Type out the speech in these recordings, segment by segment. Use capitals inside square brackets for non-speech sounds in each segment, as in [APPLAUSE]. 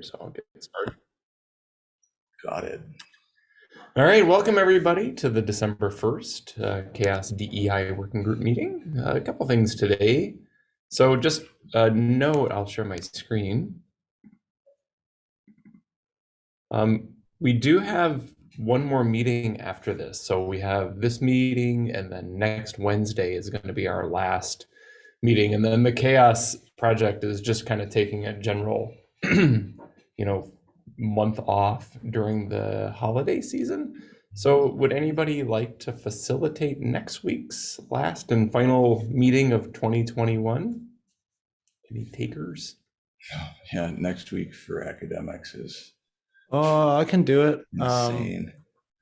so I'll get started. Got it. All right, welcome everybody to the December 1st uh, CHAOSS DEI Working Group meeting. Uh, a couple things today. So just a note, I'll share my screen. Um, we do have one more meeting after this. So we have this meeting and then next Wednesday is going to be our last meeting. And then the CHAOSS project is just kind of taking a general, [CLEARS THROAT] you know, month off during the holiday season. So would anybody like to facilitate next week's last and final meeting of 2021? Any takers? [SIGHS] Yeah, next week for academics is Oh, I can do it. Um, insane.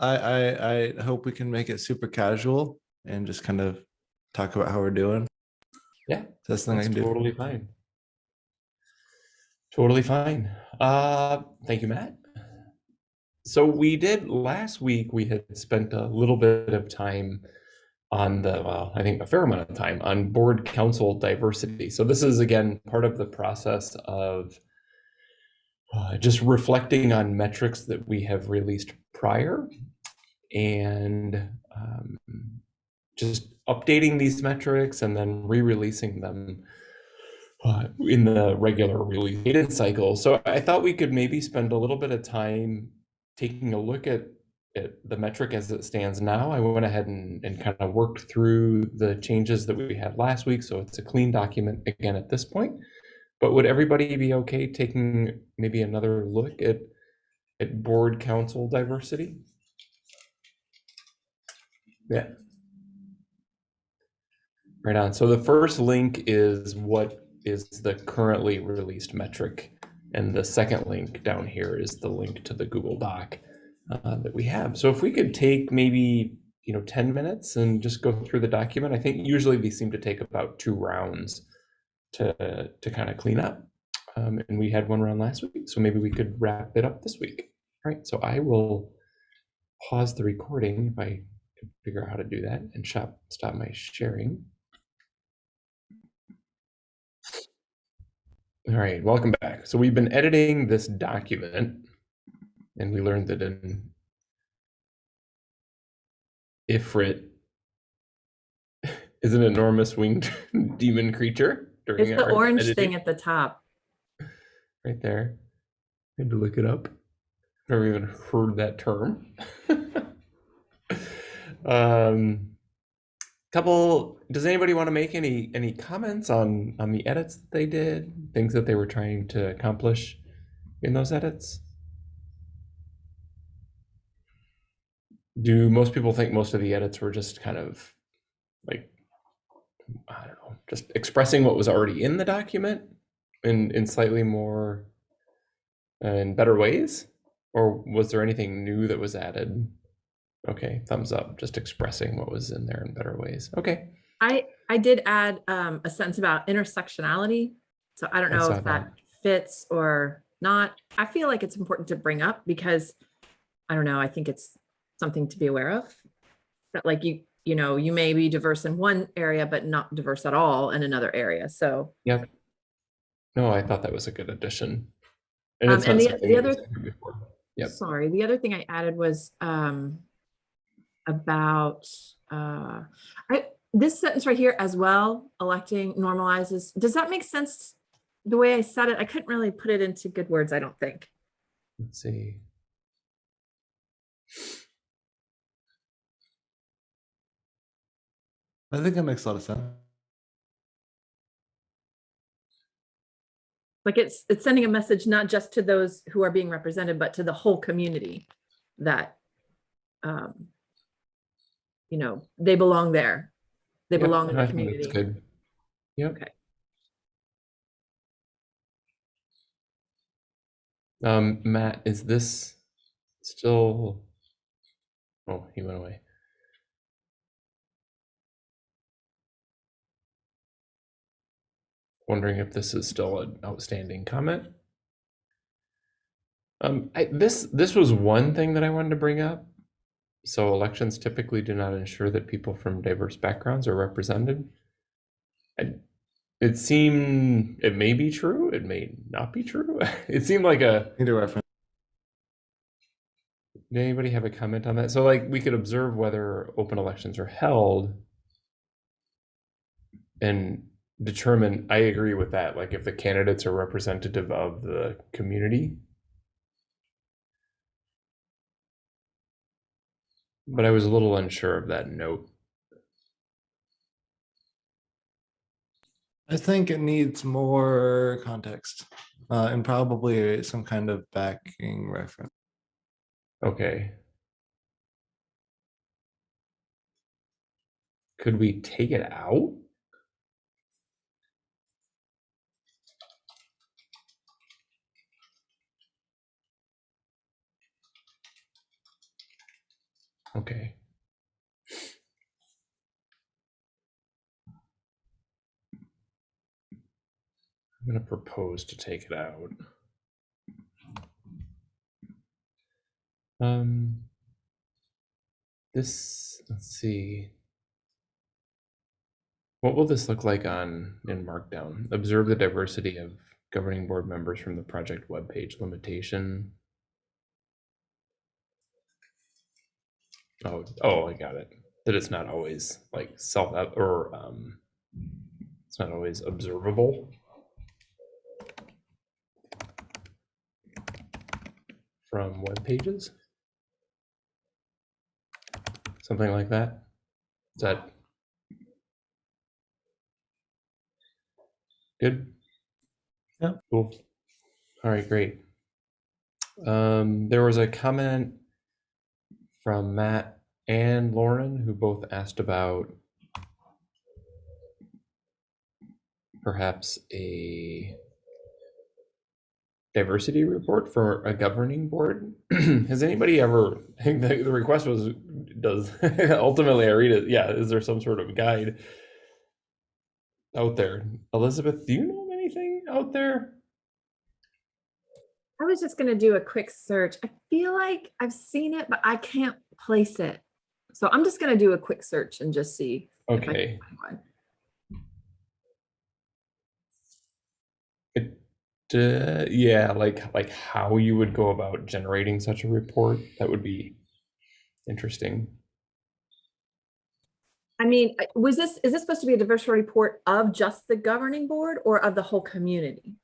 I, I, I hope we can make it super casual and just kind of talk about how we're doing. Yeah, That's the thing I That's can do. totally fine. Totally fine. Uh, thank you, Matt. So we did last week, we had spent a little bit of time on the, well, I think a fair amount of time on board council diversity. So this is again, part of the process of uh, just reflecting on metrics that we have released prior and um, just updating these metrics and then re-releasing them uh, in the regular release cycle. So I thought we could maybe spend a little bit of time taking a look at, at the metric as it stands now. I went ahead and, and kind of worked through the changes that we had last week. So it's a clean document again at this point. But would everybody be okay taking maybe another look at, at board council diversity? Yeah. Right on. So the first link is what is the currently released metric. And the second link down here is the link to the Google Doc uh, that we have. So if we could take maybe, you know, 10 minutes and just go through the document, I think usually these seem to take about two rounds to, to kind of clean up. Um, and we had one round last week, so maybe we could wrap it up this week. All right, so I will pause the recording if I can figure out how to do that and stop, stop my sharing. All right, welcome back. So we've been editing this document and we learned that an Ifrit is an enormous winged [LAUGHS] demon creature. During It's the orange editing. thing at the top. right there. I had to look it up. Never even heard that term. [LAUGHS] um, couple. Does anybody want to make any any comments on on the edits that they did? Things that they were trying to accomplish in those edits? Do most people think most of the edits were just kind of like I don't know, just expressing what was already in the document in in slightly more uh, and better ways? Or was there anything new that was added? Okay, thumbs up, just expressing what was in there in better ways. Okay. I, I did add um, a sentence about intersectionality. So I don't know saw if that that. fits or not. I feel like it's important to bring up because I don't know, I think it's something to be aware of. That like you, you know, you may be diverse in one area, but not diverse at all in another area. So yeah, No, I thought that was a good addition. And Um, and the- the other-. Yep. Sorry, the other thing I added was um about uh I this sentence right here as well, electing normalizes. Does that make sense? The way I said it, I couldn't really put it into good words, I don't think. Let's see. I think it makes a lot of sense. Like it's it's sending a message not just to those who are being represented, but to the whole community that um you know, they belong there. They Yep, belong in the think that's community. Good. Yep. Okay. Um, Matt, is this still? Oh, he went away. Wondering if this is still an outstanding comment. Um, I, this this was one thing that I wanted to bring up. So elections typically do not ensure that people from diverse backgrounds are represented. I, it seemed it may be true, it may not be true. [LAUGHS] It seemed like a reference. Did anybody have a comment on that? So like we could observe whether open elections are held and determine, I agree with that, like if the candidates are representative of the community. But I was a little unsure of that note. I think it needs more context uh, and probably some kind of backing reference. Okay. Could we take it out? Okay. I'm gonna propose to take it out. Um, this, let's see. What will this look like on, in Markdown? Observe the diversity of governing board members from the project webpage limitation. Oh, oh, I got it. That it's not always like self, or, um, it's not always observable. From web pages. Something like that. Is that good? Yeah. Cool. All right, great. Um, there was a comment from Matt and Lauren who both asked about perhaps a diversity report for a governing board. [CLEARS THROAT] Has anybody ever, [LAUGHS] the, the request was, does, [LAUGHS] ultimately I read it, yeah, is there some sort of guide out there? Elizabeth, do you know anything out there? I was just gonna do a quick search. I feel like I've seen it, but I can't place it. So I'm just gonna do a quick search and just see. if I can Okay, it, uh, yeah, like, like how you would go about generating such a report, that would be interesting. I mean, was this, is this supposed to be a diversity report of just the governing board or of the whole community?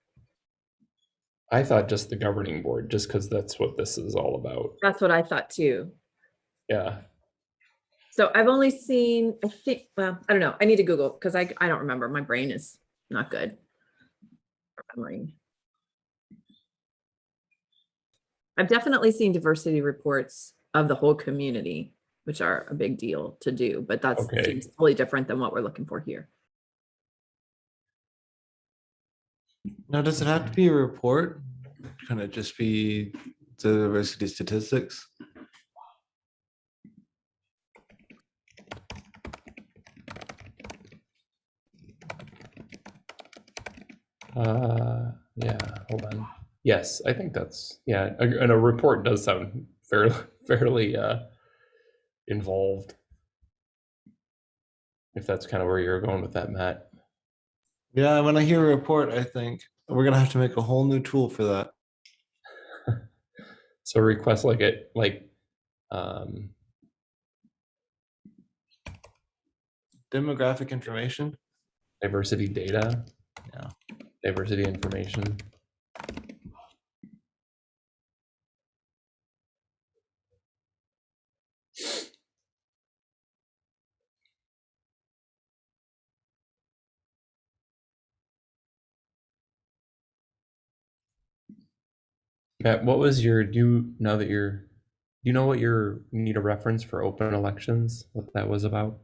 I thought just the governing board, just because that's what this is all about. That's what I thought too. Yeah, So I've only seen, I think, well, I don't know. I need to Google because I, I don't remember. My brain is not good. Remembering. I've definitely seen diversity reports of the whole community, which are a big deal to do, but that's Okay. seems totally different than what we're looking for here. Now, does it have to be a report? Can it just be the diversity statistics? uh, yeah, hold on. Yes, I think that's, yeah, and a report does sound fairly, [LAUGHS] fairly, uh, involved. If that's kind of where you're going with that, Matt. Yeah, when I hear a report, I think we're gonna have to make a whole new tool for that. [LAUGHS] So request like it, like, um, Demographic information. diversity data. Yeah. Diversity information. Matt, what was your, do you, now that you're, do you know what your, you need a reference for open elections, what that was about?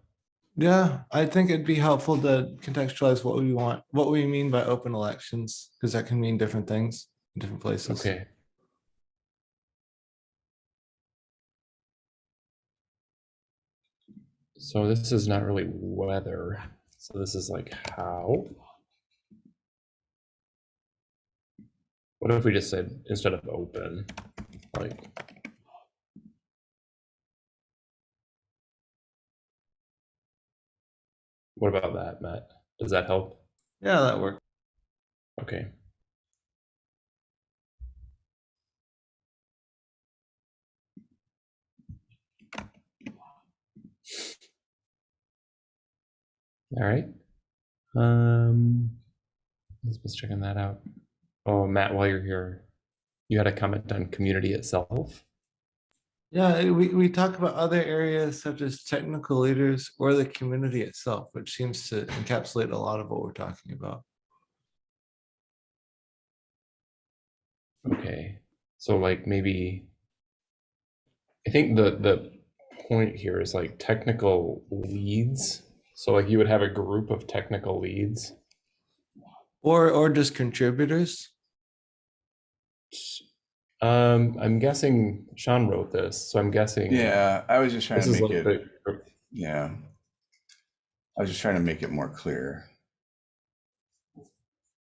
Yeah, I think it'd be helpful to contextualize what we want, what we mean by open elections, because that can mean different things in different places. Okay. So this is not really weather. so this is like how. What if we just said, instead of open, like. What about that, Matt? Does that help? Yeah, that worked. Okay. All right. Um, let's just checking that out. Oh, Matt, while you're here, you had a comment on community itself. Yeah, eh, we, we talk about other areas such as technical leaders or the community itself, which seems to encapsulate a lot of what we're talking about. Okay, so like maybe, I think the the point here is like technical leads. So like you would have a group of technical leads. Or, or just contributors. Um, I'm guessing Sean wrote this, so I'm guessing. Yeah, I was just trying to make like it, the, yeah. I was just trying to make it more clear.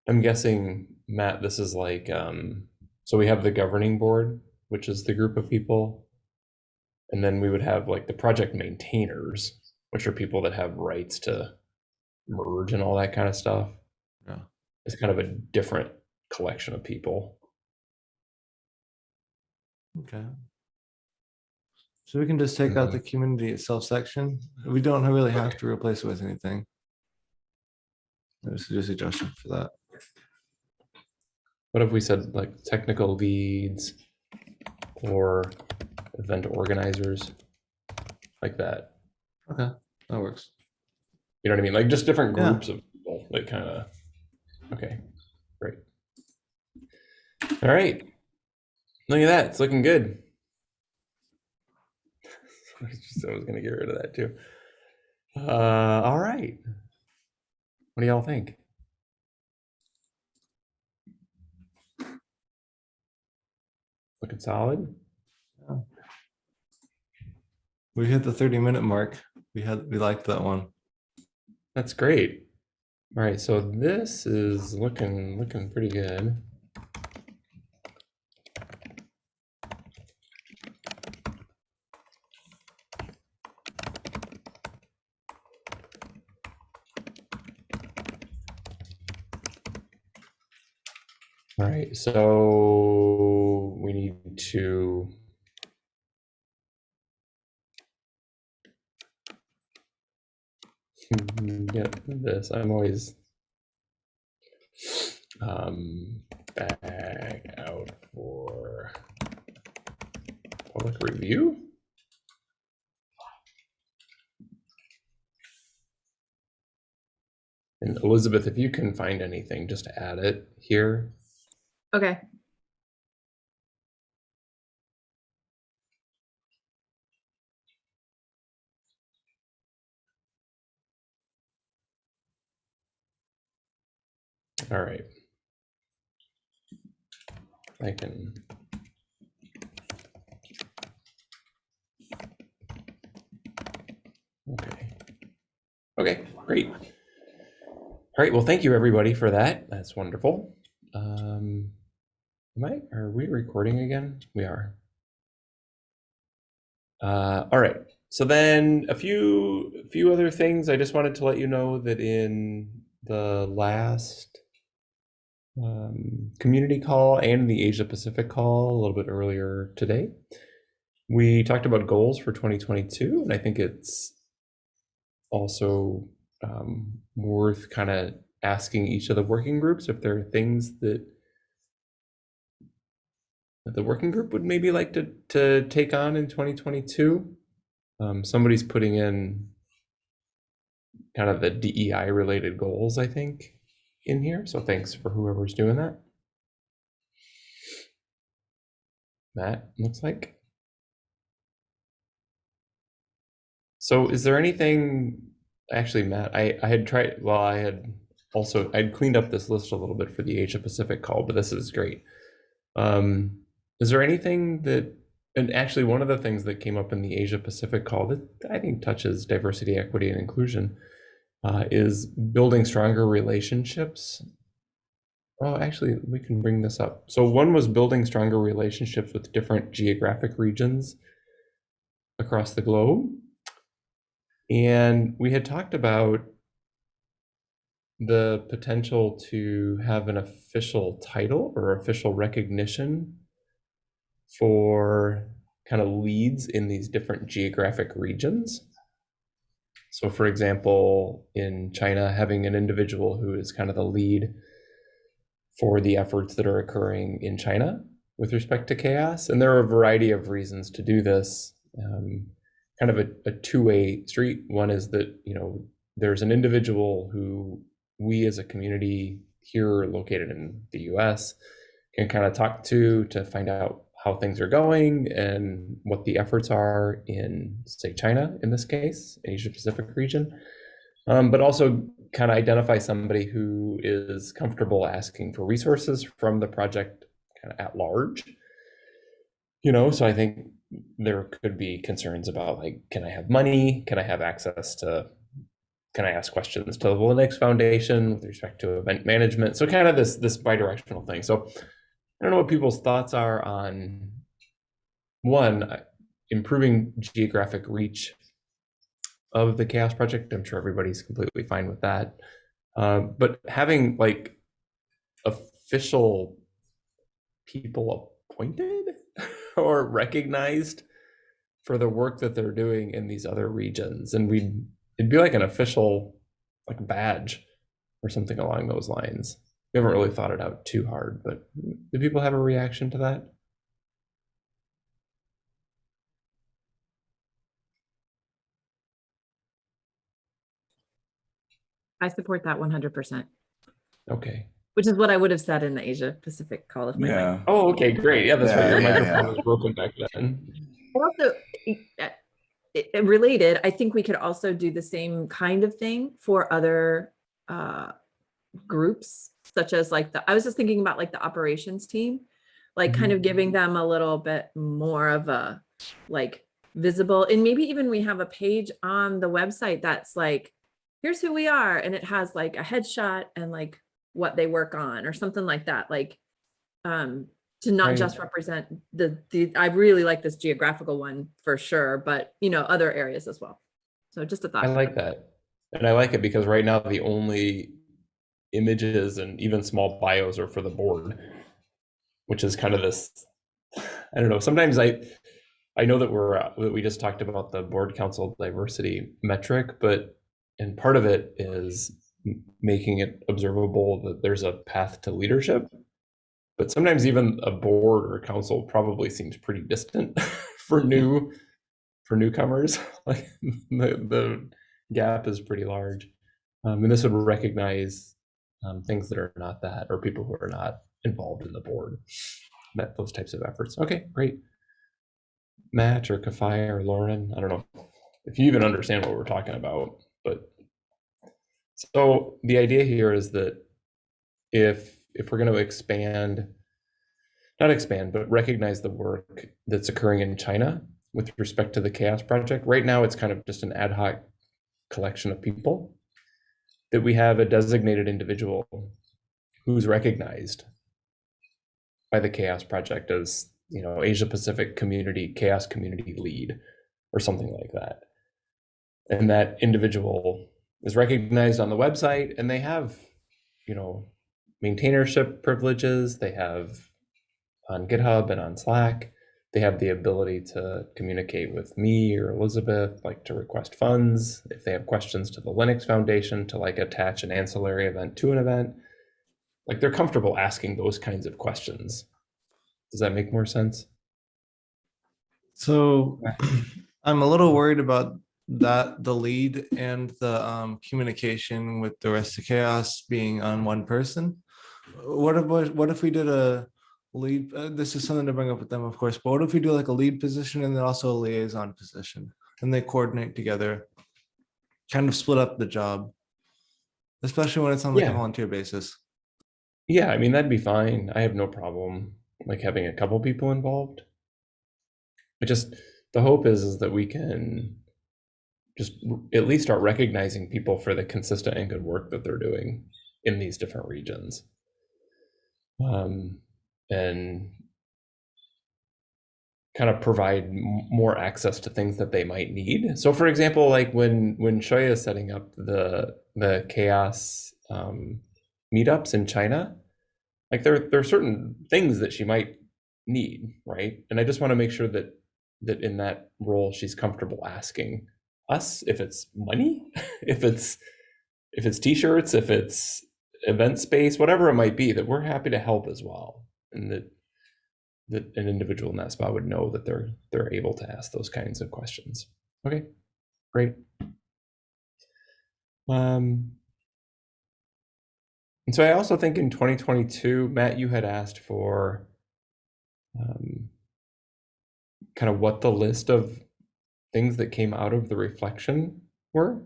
I'm guessing, Matt, this is like, um, so we have the governing board, which is the group of people. And then we would have like the project maintainers, which are people that have rights to merge and all that kind of stuff. Yeah. It's kind of a different collection of people. Okay. So we can just take out mm-hmm. the community itself section. We don't really have to replace it with anything. There's just a suggestion for that. What if we said like technical leads or event organizers? Like that. Okay, that works. You know what I mean? Like just different Yeah. groups of people that kind of, okay, great. All right. Look at that. It's looking good. [LAUGHS] I was was gonna get rid of that too. Uh, all right. What do y'all think? Looking solid? We hit the thirty minute mark. We had, we liked that one. That's great. All right, so this is looking looking pretty good. All right, so we need to [LAUGHS] get this. I'm always um, back out for public review. And Elizabeth, if you can find anything, just add it here. Okay, All right. I can. Okay. Okay, great. All right, well, thank you everybody for that. That's wonderful. Um, am I, are we recording again? We are. Uh, all right. So then a few a few other things. I just wanted to let you know that in the last um, community call and the Asia Pacific call a little bit earlier today, we talked about goals for 2022, and I think it's also um, worth kind of asking each of the working groups if there are things that that the working group would maybe like to to take on in 2022. Um, somebody's putting in kind of the DEI related goals, I think, in here. So thanks for whoever's doing that. Matt, looks like. So is there anything, actually, Matt, I, I had tried, well, I had also, I'd cleaned up this list a little bit for the Asia Pacific call, but this is great. Um, is there anything that, and actually one of the things that came up in the Asia Pacific call that I think touches diversity, equity, and inclusion uh, is building stronger relationships. Oh, actually, we can bring this up. So one was building stronger relationships with different geographic regions across the globe. And we had talked about the potential to have an official title or official recognition for kind of leads in these different geographic regions. So, for example, in China, having an individual who is kind of the lead for the efforts that are occurring in China with respect to CHAOSS. And there are a variety of reasons to do this. Um, kind of a, a two-way street. One is that, you know, there's an individual who we as a community here located in the US can kind of talk to to find out how things are going and what the efforts are in, say, China in this case, Asia Pacific region. Um, but also kind of identify somebody who is comfortable asking for resources from the project kind of at large. You know, so I think there could be concerns about like, can I have money? Can I have access to can I ask questions to the Linux Foundation with respect to event management? So kind of this this bidirectional thing. So I don't know what people's thoughts are on one uh, improving geographic reach of the CHAOSS Project. I'm sure everybody's completely fine with that. Uh, but having like official people appointed [LAUGHS] or recognized for the work that they're doing in these other regions, and we'd, it'd be like an official like badge or something along those lines. We haven't really thought it out too hard, but do people have a reaction to that? I support that one hundred percent, Okay. which is what I would have said in the Asia Pacific call if my mic Yeah, Oh, okay, great. Yeah, that's right. Your Yeah, yeah, microphone yeah. was broken back then. And also, i- i- related, I think we could also do the same kind of thing for other uh, groups, such as like the, I was just thinking about like the operations team, like kind of giving them a little bit more of a like visible, and maybe even we have a page on the website that's like, here's who we are, and it has like a headshot and like what they work on or something like that, like um to not Right. just represent the the I really like this geographical one for sure, but you know, other areas as well. So just a thought. I like that. And I like it because right now the only images and even small bios are for the board, which is kind of this, [SIGHS] I don't know, sometimes I, I know that we're, uh, that we just talked about the board council diversity metric, but, and part of it is making it observable that there's a path to leadership. But sometimes even a board or council probably seems pretty distant [LAUGHS] for new, for newcomers. [LAUGHS] Like the, the gap is pretty large. Um, and this would recognize um, things that are not that, or people who are not involved in the board, that those types of efforts. Okay, great. Matt or Kafai or Lauren, I don't know if you even understand what we're talking about, but so the idea here is that if if we're going to expand, not expand, but recognize the work that's occurring in China with respect to the CHAOSS Project, right now it's kind of just an ad hoc collection of people that we have a designated individual who's recognized by the CHAOSS project as you know asia pacific community CHAOSS community lead or something like that. And that individual is recognized on the website and they have you know maintainership privileges. They have on github and on slack they have the ability to communicate with me or Elizabeth, like to request funds. If they have questions to the Linux Foundation, to like attach an ancillary event to an event, like they're comfortable asking those kinds of questions. Does that make more sense? So [CLEARS THROAT] I'm a little worried about that, the lead and the um, communication with the rest of CHAOSS being on one person. What if, what if we did a lead, uh, this is something to bring up with them, of course, but what if we do like a lead position and then also a liaison position? And they coordinate together, kind of split up the job. Especially when it's on like a volunteer basis. Yeah, I mean that'd be fine. I have no problem like having a couple people involved. But just the hope is is that we can just at least start recognizing people for the consistent and good work that they're doing in these different regions. Um, and kind of provide more access to things that they might need. So, for example, like when when Shoya is setting up the the CHAOSS um, meetups in China, like there there are certain things that she might need, right? And I just want to make sure that that in that role she's comfortable asking us if it's money, [LAUGHS] if it's if it's t-shirts, if it's event space, whatever it might be, that we're happy to help as well, and that that an individual in that spot would know that they're they're able to ask those kinds of questions. Okay, great. Um, and so I also think in 2022, Matt, you had asked for um, kind of what the list of things that came out of the reflection were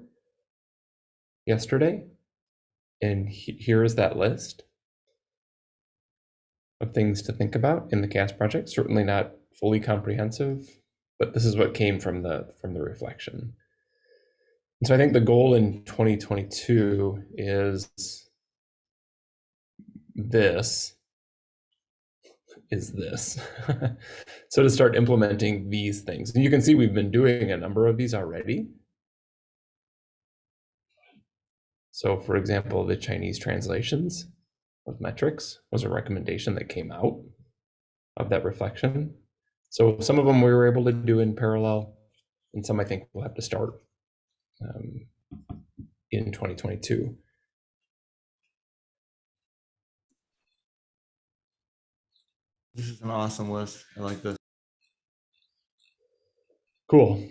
yesterday. And he- here is that list of things to think about in the CHAOSS project. Certainly not fully comprehensive, but this is what came from the from the reflection. And so I think the goal in 2022 is this is this. [LAUGHS] so to start implementing these things. And you can see we've been doing a number of these already. So for example, the Chinese translations of metrics was a recommendation that came out of that reflection. So some of them we were able to do in parallel, and some I think we'll have to start um, in 2022. This is an awesome list. I like this. Cool.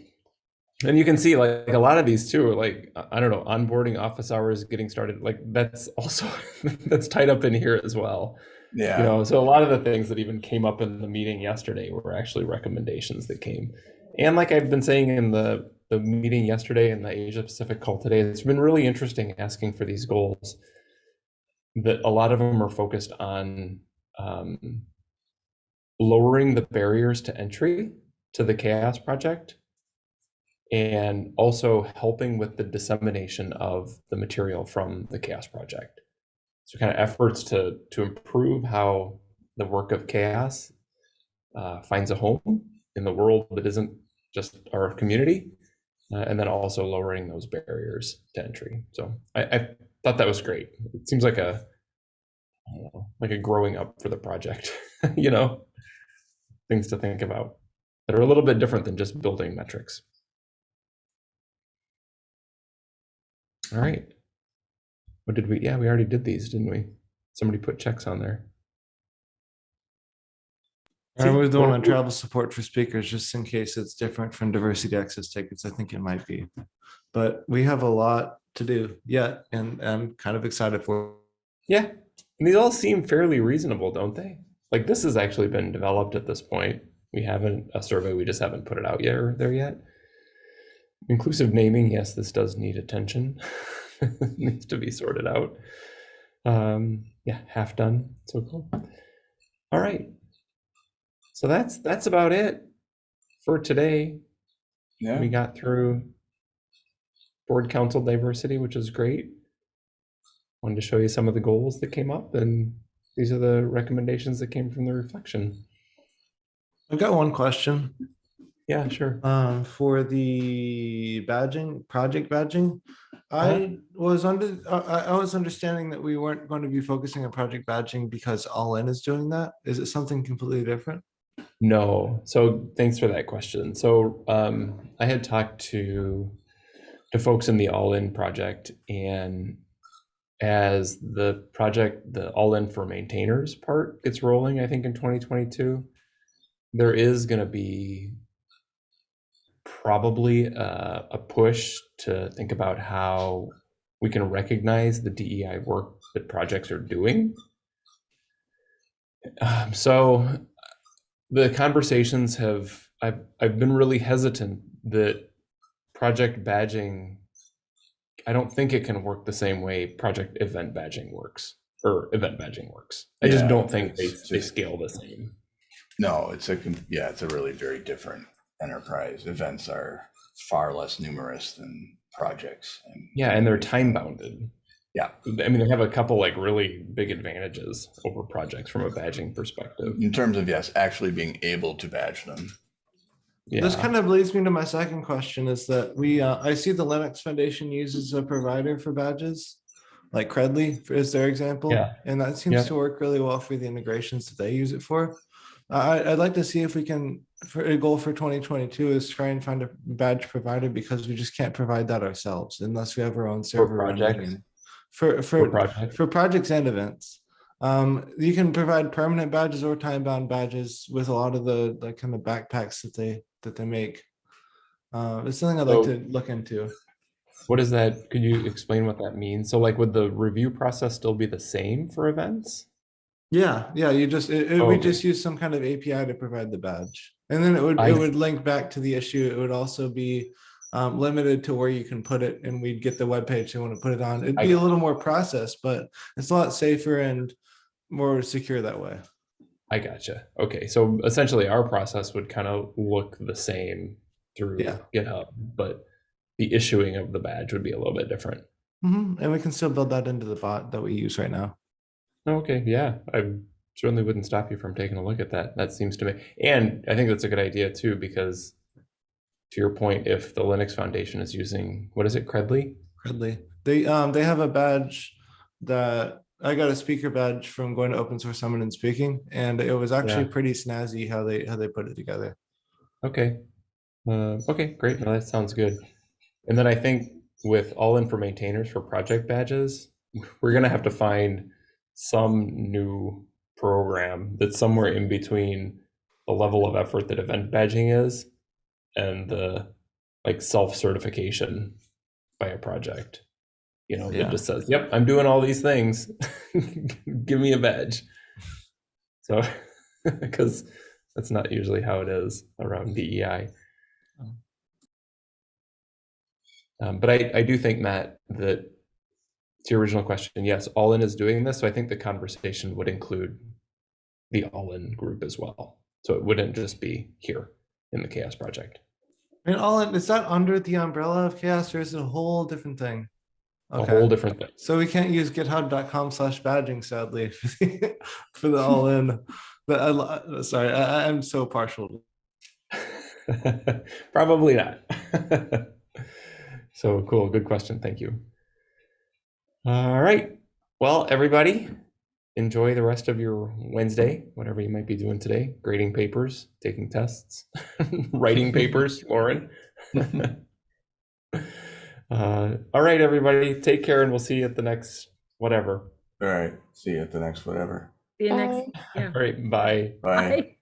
And you can see like a lot of these too, like I don't know, onboarding office hours, getting started, like that's [LAUGHS] also that's tied up in here as well. Yeah. You know, so a lot of the things that even came up in the meeting yesterday were actually recommendations that came. And like I've been saying in the the meeting yesterday and the Asia Pacific call today, it's been really interesting asking for these goals. That a lot of them are focused on um, lowering the barriers to entry to the CHAOSS project and also helping with the dissemination of the material from the CHAOSS project. So kind of efforts to to improve how the work of CHAOSS uh, finds a home in the world that isn't just our community uh, and then also lowering those barriers to entry. So I, I thought that was great. It seems like a like a growing up for the project [LAUGHS] you know? Things to think about that are a little bit different than just building metrics all right what did we yeah we already did these didn't we somebody put checks on there I was doing on travel support for speakers, just in case it's different from diversity access tickets. I think it might be. But we have a lot to do yet, and I'm kind of excited for. Yeah, and these all seem fairly reasonable, don't they? Like this has actually been developed at this point. We haven't a survey, we just haven't put it out yet or there yet. Inclusive naming, yes, this does need attention. [LAUGHS] Needs to be sorted out. Um, yeah, half done. So cool. All right. So that's that's about it for today. Yeah. We got through board council diversity, which is great. Wanted to show you some of the goals that came up, and these are the recommendations that came from the reflection. I've got one question. Yeah, sure. Um, for the badging, project badging. I was under, I, I- I was understanding that we weren't going to be focusing on project badging because All In is doing that. Is it something completely different? No, so thanks for that question. So um, I had talked to to folks in the All In project, and as the project, the All In for maintainers part gets rolling, I think in 2022, there is going to be probably a, a push to think about how we can recognize the DEI work that projects are doing. Um, so the conversations have I've I've been really hesitant that project badging I don't think it can work the same way project event badging works or event badging works. I just don't think they, it's they scale the same. No, it's a, yeah, it's a really very different enterprise. Events are far less numerous than projects. and- Yeah, and they're time bounded. Yeah. I mean they have a couple like really big advantages over projects from a badging perspective. In terms of, yes, actually being able to badge them. Yeah. This kind of leads me to my second question is that we, uh, I see the Linux Foundation uses a provider for badges. like Credly is their example. Yeah. And that seems Yeah. to work really well for the integrations that they use it for. I, I'd like to see if we can, for a goal for twenty twenty-two is try and find a badge provider because we just can't provide that ourselves unless we have our own server. running projects? For, For for, project. for projects and events. Um, you can provide permanent badges or time bound badges with a lot of the, like kind of backpacks that they, that they make. Uh, it's something I'd like to look into. What is that? Could you explain what that means? So like would the review process still be the same for events? Yeah, yeah, you just, it, it- Oh, we okay. just use some kind of API to provide the badge. And then it would, I it would link back to the issue. It would also be um, limited to where you can put it and we'd get the web page you want to put it on. It'd I be a little more process, but it's a lot safer and more secure that way. I gotcha. Okay, so essentially our process would kind of look the same through Yeah. GitHub, but the issuing of the badge would be a little bit different. Mhm, And we can still build that into the bot that we use right now. Okay, yeah, I certainly wouldn't stop you from taking a look at that. That seems to me, and I think that's a good idea too, because to your point, if the Linux Foundation is using, what is it, Credly? Credly. They um they have a badge that I got a speaker badge from going to open source summit and speaking, and it was actually Yeah. pretty snazzy how they how they put it together. Okay. Uh, okay, great. No, that sounds good. And then I think with all in for maintainers for project badges, we're gonna have to find some new program that's somewhere in between the level of effort that event badging is and the like self-certification by a project. You know, Yeah. it just says, "Yep, I'm doing all these things. [LAUGHS] Give me a badge." So, [LAUGHS] because that's not usually how it is around DEI. Oh. Um, but I, I do think, Matt, that to your original question, yes, All In is doing this. So I think the conversation would include the All In group as well. So it wouldn't just be here in the CHAOSS Project. And all in, is that under the umbrella of CHAOSS or is it a whole different thing? A whole different thing. So we can't use github.com slash badging sadly [LAUGHS] for the, for the all in. But I, sorry, I, I'm so partial. [LAUGHS] Probably not. [LAUGHS] so cool. Good question. Thank you. All right. Well, everybody, enjoy the rest of your Wednesday, whatever you might be doing today. Grading papers, taking tests, [LAUGHS] writing papers, [LAUGHS] Lauren. [LAUGHS] uh, all right, everybody. Take care, and we'll see you at the next whatever. All right. See you at the next whatever. See you next. Yeah. All right. Bye. Bye. Bye.